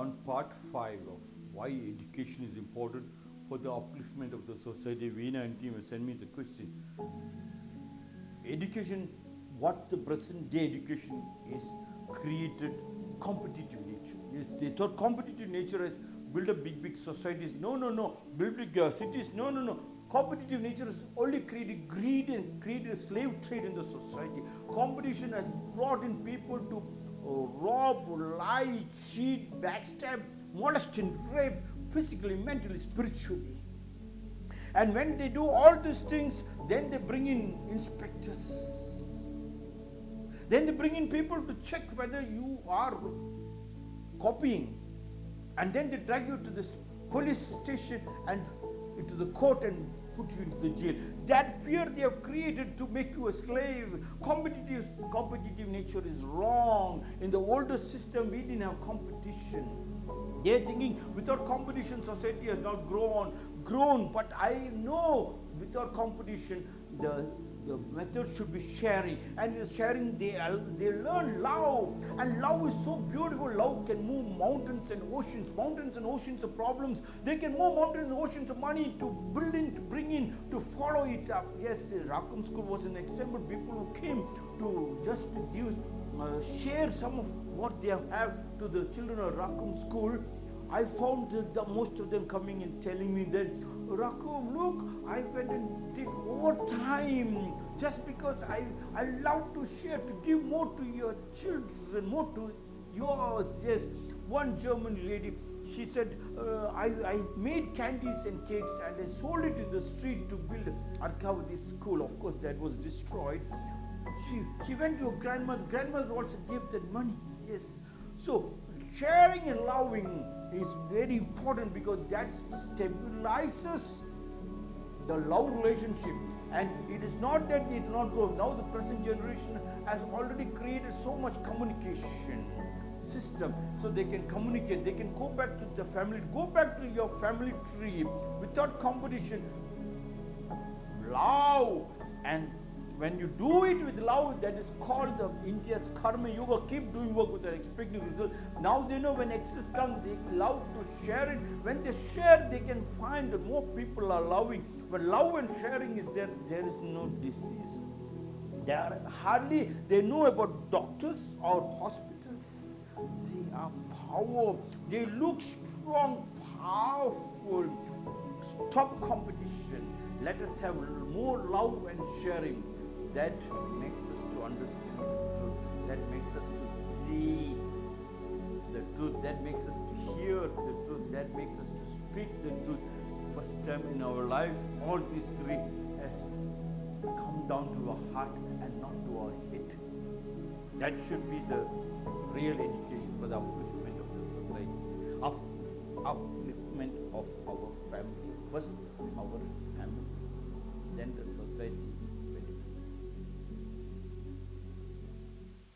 on part 5 of why education is important for the upliftment of the society. Veena and team sent me the question. Education, what the present day education is created competitive nature. Yes, they thought competitive nature has built up big, big societies. No, no, no. Build big uh, cities. No, no, no. Competitive nature has only created greed and created slave trade in the society. Competition has brought in people to rob, lie, cheat, backstab, molest and rape physically, mentally, spiritually. And when they do all these things, then they bring in inspectors. Then they bring in people to check whether you are copying. And then they drag you to this police station and into the court and put you into the jail. That fear they have created to make you a slave. Competitive, competitive nature is wrong. In the older system, we didn't have competition. They're thinking without competition, society has not grown, grown. But I know without competition, the the method should be sharing. And in sharing they they learn love. And love is so beautiful. Love can move mountains and oceans. Mountains and oceans of problems. They can move mountains and oceans of money to build in to bring in to follow it up. Yes Rakum school was an example. People who came to just to give uh, share some of what they have to the children of Rakum school. I found that the, most of them coming and telling me that, Rakum, look, I went and did overtime just because I, I love to share, to give more to your children, more to yours. Yes, one German lady, she said, uh, I, I made candies and cakes and I sold it in the street to build Arkavati school. Of course, that was destroyed. She, she went to her grandmother. Grandmother also gave that money. Yes. So sharing and loving is very important because that stabilizes the love relationship. And it is not that it will not grow now the present generation has already created so much communication system. So they can communicate. They can go back to the family. Go back to your family tree without competition. Love and when you do it with love, that is called the India's karma yoga. Keep doing work without expecting result. Now they know when excess comes, they love to share it. When they share, they can find that more people are loving. When love and sharing is there, there is no disease. They are hardly they know about doctors or hospitals. They are power. They look strong, powerful. Stop competition. Let us have more love and sharing that makes us to understand the truth. That makes us to see the truth. That makes us to hear the truth. That makes us to speak the truth. First time in our life, all these three has come down to our heart and not to our head. That should be the real education for the upliftment of the society, upliftment of our family. First, our family, then the society,